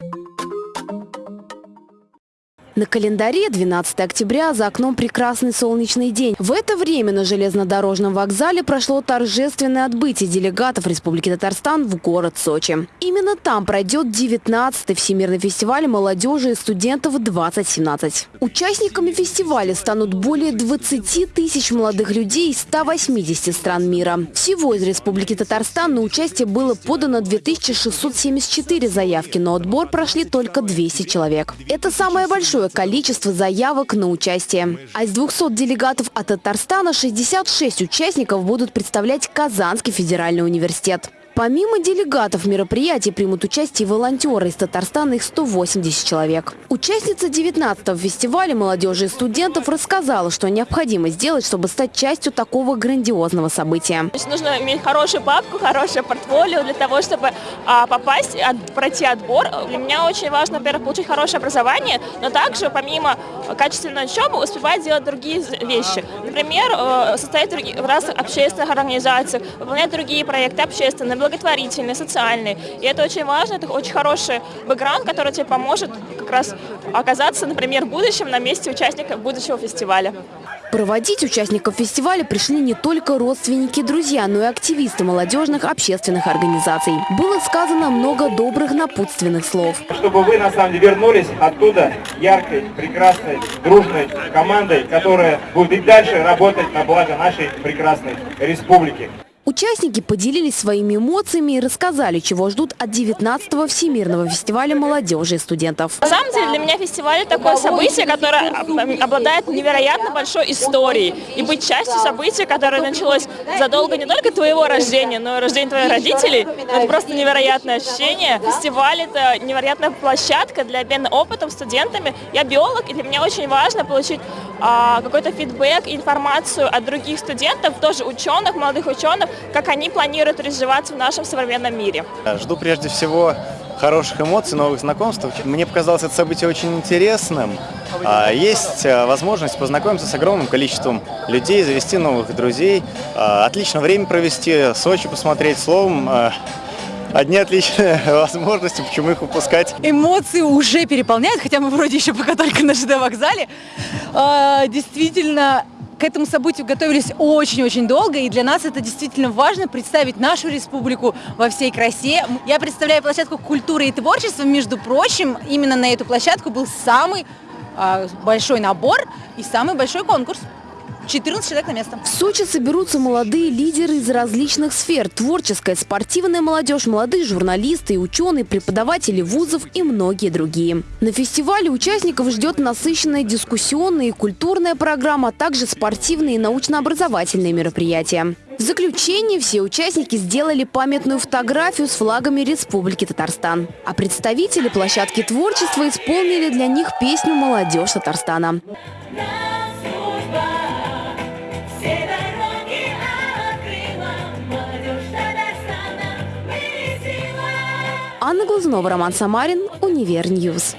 you На календаре 12 октября за окном прекрасный солнечный день. В это время на железнодорожном вокзале прошло торжественное отбытие делегатов Республики Татарстан в город Сочи. Именно там пройдет 19-й Всемирный фестиваль молодежи и студентов 2017. Участниками фестиваля станут более 20 тысяч молодых людей из 180 стран мира. Всего из Республики Татарстан на участие было подано 2674 заявки, но отбор прошли только 200 человек. Это самое большое количество заявок на участие. А из 200 делегатов от Татарстана 66 участников будут представлять Казанский федеральный университет. Помимо делегатов мероприятий примут участие волонтеры из Татарстана, их 180 человек. Участница 19-го фестиваля молодежи и студентов рассказала, что необходимо сделать, чтобы стать частью такого грандиозного события. Нужно иметь хорошую папку, хорошее портфолио для того, чтобы а, попасть, от, пройти отбор. Для меня очень важно, во-первых, получить хорошее образование, но также помимо качественной учебы успевать делать другие вещи. Например, э, состоять в разных общественных организациях, выполнять другие проекты общественные, благотворительные, социальные. И это очень важно, это очень хороший бэкграунд, который тебе поможет как раз оказаться, например, в будущем на месте участника будущего фестиваля. Проводить участников фестиваля пришли не только родственники, друзья, но и активисты молодежных общественных организаций. Было сказано много добрых напутственных слов. Чтобы вы, на самом деле, вернулись оттуда яркой, прекрасной, дружной командой, которая будет и дальше работать на благо нашей прекрасной республики. Участники поделились своими эмоциями и рассказали, чего ждут от 19-го Всемирного фестиваля молодежи и студентов. На самом деле для меня фестиваль – такое событие, которое обладает невероятно большой историей. И быть частью события, которое началось задолго не только твоего рождения, но и рождения твоих родителей, это просто невероятное ощущение. Фестиваль – это невероятная площадка для обмена опытом студентами. Я биолог, и для меня очень важно получить а, какой-то фидбэк, информацию от других студентов, тоже ученых, молодых ученых, как они планируют развиваться в нашем современном мире. Жду прежде всего хороших эмоций, новых знакомств. Мне показалось это событие очень интересным. А, есть а, возможность познакомиться с огромным количеством людей, завести новых друзей, а, отлично время провести, Сочи посмотреть, словом, одни отличные возможности, почему их упускать. Эмоции уже переполняют, хотя мы вроде еще пока только на ЖД вокзале. Действительно, к этому событию готовились очень-очень долго, и для нас это действительно важно представить нашу республику во всей красе. Я представляю площадку культуры и творчества, между прочим, именно на эту площадку был самый э, большой набор и самый большой конкурс. 14 человек на место. В Сочи соберутся молодые лидеры из различных сфер. Творческая, спортивная молодежь, молодые журналисты ученые, преподаватели вузов и многие другие. На фестивале участников ждет насыщенная дискуссионная и культурная программа, а также спортивные и научно-образовательные мероприятия. В заключение все участники сделали памятную фотографию с флагами Республики Татарстан. А представители площадки творчества исполнили для них песню «Молодежь Татарстана». Анна Глазунова, Роман Самарин, Универньюз.